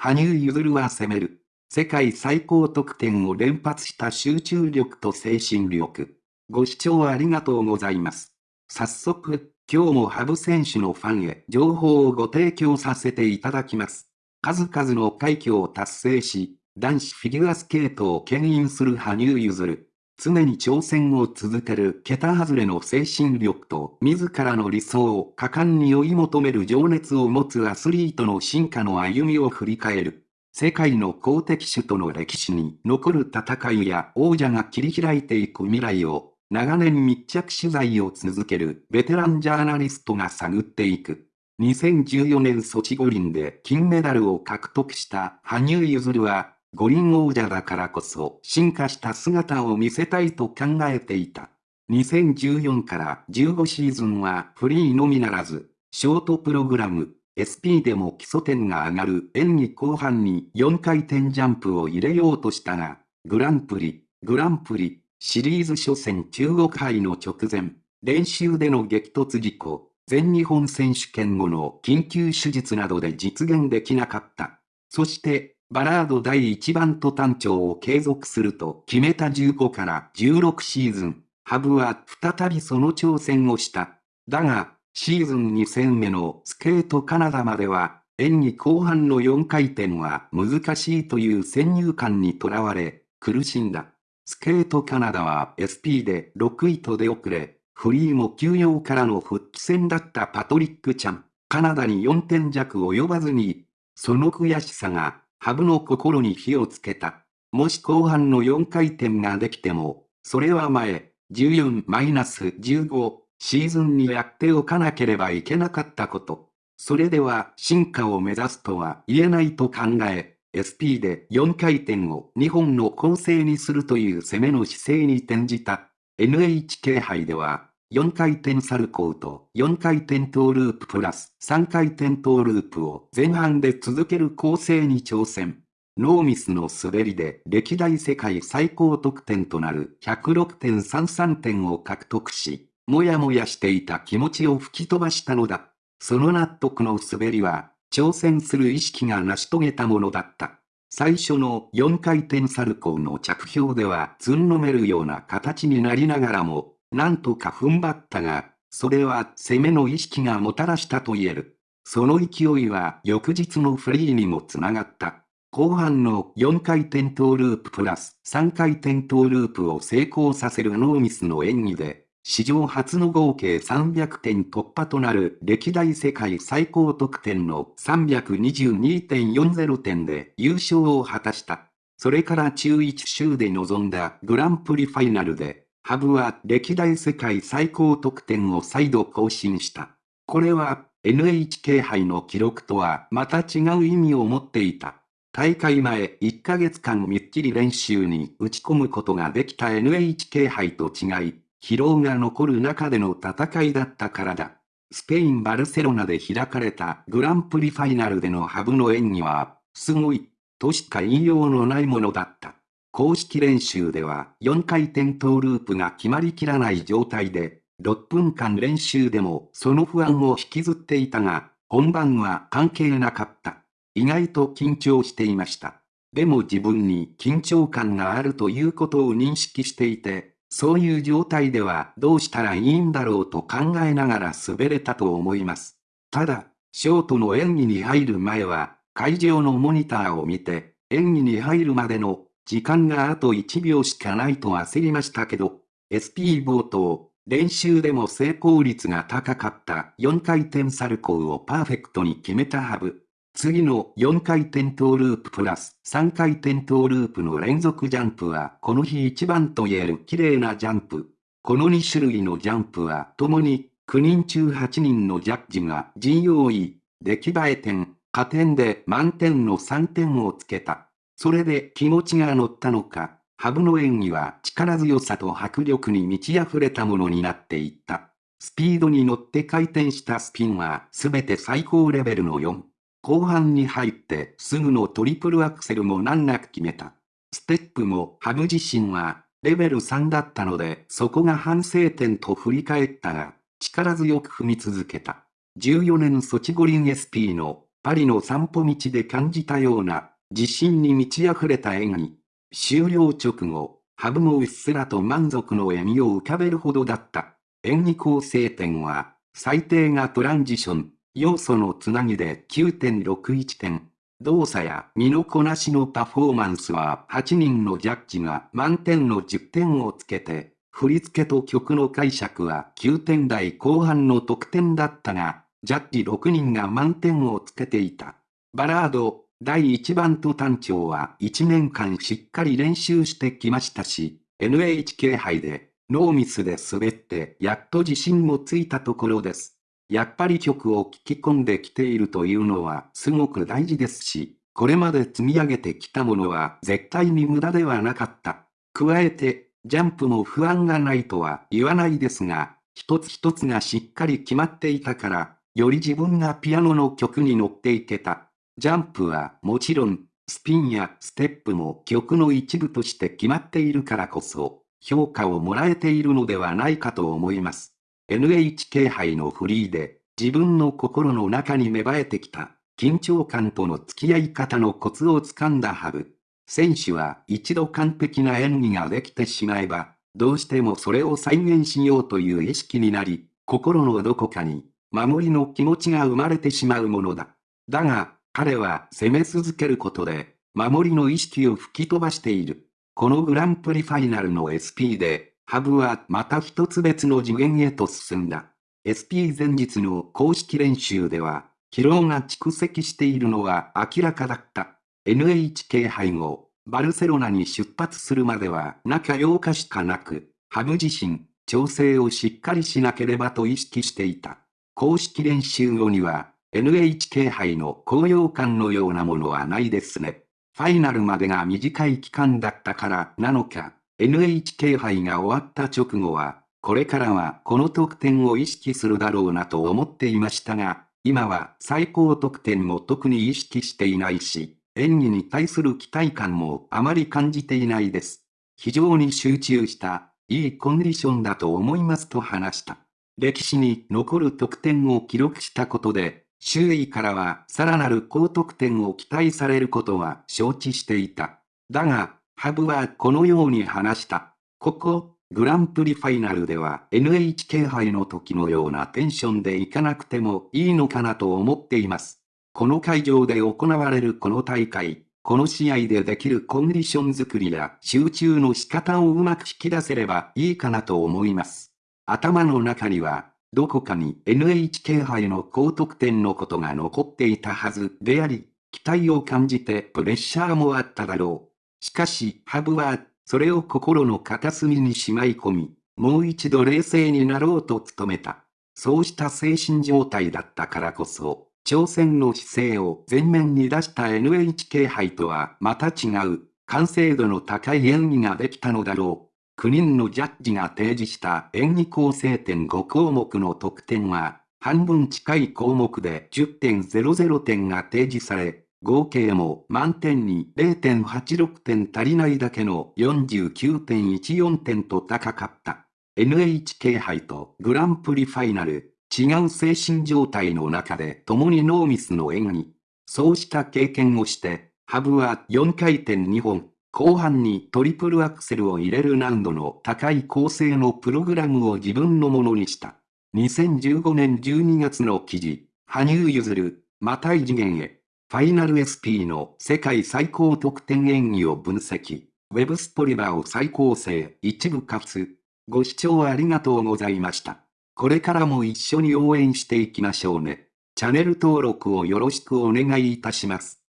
羽生結弦は攻める。世界最高得点を連発した集中力と精神力。ご視聴ありがとうございます。早速、今日も羽生選手のファンへ情報をご提供させていただきます。数々の快挙を達成し、男子フィギュアスケートを牽引する羽生結弦。常に挑戦を続ける桁外れの精神力と自らの理想を果敢に追い求める情熱を持つアスリートの進化の歩みを振り返る。世界の公的種との歴史に残る戦いや王者が切り開いていく未来を長年密着取材を続けるベテランジャーナリストが探っていく。2014年ソチ五輪で金メダルを獲得した羽生結弦は五輪王者だからこそ進化した姿を見せたいと考えていた。2014から15シーズンはフリーのみならず、ショートプログラム、SP でも基礎点が上がる演技後半に4回転ジャンプを入れようとしたが、グランプリ、グランプリ、シリーズ初戦中国杯の直前、練習での激突事故、全日本選手権後の緊急手術などで実現できなかった。そして、バラード第1番と単調を継続すると決めた15から16シーズン、ハブは再びその挑戦をした。だが、シーズン2戦目のスケートカナダまでは、演技後半の4回転は難しいという先入観にとらわれ、苦しんだ。スケートカナダは SP で6位と出遅れ、フリーも休養からの復帰戦だったパトリック・チャン。カナダに4点弱及ばずに、その悔しさがハブの心に火をつけた。もし後半の4回転ができても、それは前、14-15シーズンにやっておかなければいけなかったこと。それでは進化を目指すとは言えないと考え、SP で4回転を2本の構成にするという攻めの姿勢に転じた。NHK 杯では、4回転サルコーと4回転トーループプラス3回転トーループを前半で続ける構成に挑戦。ノーミスの滑りで歴代世界最高得点となる106.33点を獲得し、もやもやしていた気持ちを吹き飛ばしたのだ。その納得の滑りは、挑戦する意識が成し遂げたものだった。最初の4回転サルコーの着氷ではずんのめるような形になりながらも、なんとか踏ん張ったが、それは攻めの意識がもたらしたと言える。その勢いは翌日のフリーにもつながった。後半の4回転トーループプラス3回転トーループを成功させるノーミスの演技で、史上初の合計300点突破となる歴代世界最高得点の322.40点で優勝を果たした。それから中1週で臨んだグランプリファイナルでハブは歴代世界最高得点を再度更新した。これは NHK 杯の記録とはまた違う意味を持っていた。大会前1ヶ月間みっちり練習に打ち込むことができた NHK 杯と違い、疲労が残る中での戦いだったからだ。スペイン・バルセロナで開かれたグランプリファイナルでのハブの演技は、すごい、としか言いようのないものだった。公式練習では4回転トーループが決まりきらない状態で、6分間練習でもその不安を引きずっていたが、本番は関係なかった。意外と緊張していました。でも自分に緊張感があるということを認識していて、そういう状態ではどうしたらいいんだろうと考えながら滑れたと思います。ただ、ショートの演技に入る前は、会場のモニターを見て、演技に入るまでの時間があと1秒しかないと焦りましたけど、SP 冒頭、練習でも成功率が高かった4回転サルコーをパーフェクトに決めたハブ。次の4回転トーループプラス3回転トーループの連続ジャンプはこの日一番と言える綺麗なジャンプ。この2種類のジャンプは共に9人中8人のジャッジが GOE、出来栄え点、加点で満点の3点をつけた。それで気持ちが乗ったのか、ハブの演技は力強さと迫力に満ち溢れたものになっていった。スピードに乗って回転したスピンはすべて最高レベルの4。後半に入ってすぐのトリプルアクセルも難なく決めた。ステップもハブ自身はレベル3だったのでそこが反省点と振り返ったが力強く踏み続けた。14年ソチ五輪 SP のパリの散歩道で感じたような、自信に満ち溢れた演技。終了直後、ハブもうっすらと満足の笑みを浮かべるほどだった。演技構成点は、最低がトランジション、要素のつなぎで9.61点。動作や身のこなしのパフォーマンスは8人のジャッジが満点の10点をつけて、振り付けと曲の解釈は9点台後半の得点だったが、ジャッジ6人が満点をつけていた。バラード、第1番と単調は1年間しっかり練習してきましたし、NHK 杯でノーミスで滑ってやっと自信もついたところです。やっぱり曲を聴き込んできているというのはすごく大事ですし、これまで積み上げてきたものは絶対に無駄ではなかった。加えて、ジャンプも不安がないとは言わないですが、一つ一つがしっかり決まっていたから、より自分がピアノの曲に乗っていけた。ジャンプはもちろん、スピンやステップも曲の一部として決まっているからこそ、評価をもらえているのではないかと思います。NHK 杯のフリーで、自分の心の中に芽生えてきた、緊張感との付き合い方のコツをつかんだハブ。選手は一度完璧な演技ができてしまえば、どうしてもそれを再現しようという意識になり、心のどこかに、守りの気持ちが生まれてしまうものだ。だが、彼は攻め続けることで、守りの意識を吹き飛ばしている。このグランプリファイナルの SP で、ハブはまた一つ別の次元へと進んだ。SP 前日の公式練習では、疲労が蓄積しているのは明らかだった。NHK 杯後、バルセロナに出発するまでは中8日しかなく、ハブ自身、調整をしっかりしなければと意識していた。公式練習後には、NHK 杯の高揚感のようなものはないですね。ファイナルまでが短い期間だったからなのか、NHK 杯が終わった直後は、これからはこの得点を意識するだろうなと思っていましたが、今は最高得点も特に意識していないし、演技に対する期待感もあまり感じていないです。非常に集中した、いいコンディションだと思いますと話した。歴史に残る得点を記録したことで、周囲からはさらなる高得点を期待されることは承知していた。だが、ハブはこのように話した。ここ、グランプリファイナルでは NHK 杯の時のようなテンションでいかなくてもいいのかなと思っています。この会場で行われるこの大会、この試合でできるコンディション作りや集中の仕方をうまく引き出せればいいかなと思います。頭の中にはどこかに NHK 杯の高得点のことが残っていたはずであり、期待を感じてプレッシャーもあっただろう。しかし、ハブは、それを心の片隅にしまい込み、もう一度冷静になろうと努めた。そうした精神状態だったからこそ、挑戦の姿勢を前面に出した NHK 杯とはまた違う、完成度の高い演技ができたのだろう。9人のジャッジが提示した演技構成点5項目の得点は、半分近い項目で10.00点が提示され、合計も満点に0.86点足りないだけの49.14点と高かった。NHK 杯とグランプリファイナル、違う精神状態の中で共にノーミスの演技。そうした経験をして、ハブは4回転2本、後半にトリプルアクセルを入れる難度の高い構成のプログラムを自分のものにした。2015年12月の記事、羽生結弦、また異次元へ。ファイナル SP の世界最高得点演技を分析。ウェブストリバーを再構成、一部活。ご視聴ありがとうございました。これからも一緒に応援していきましょうね。チャンネル登録をよろしくお願いいたします。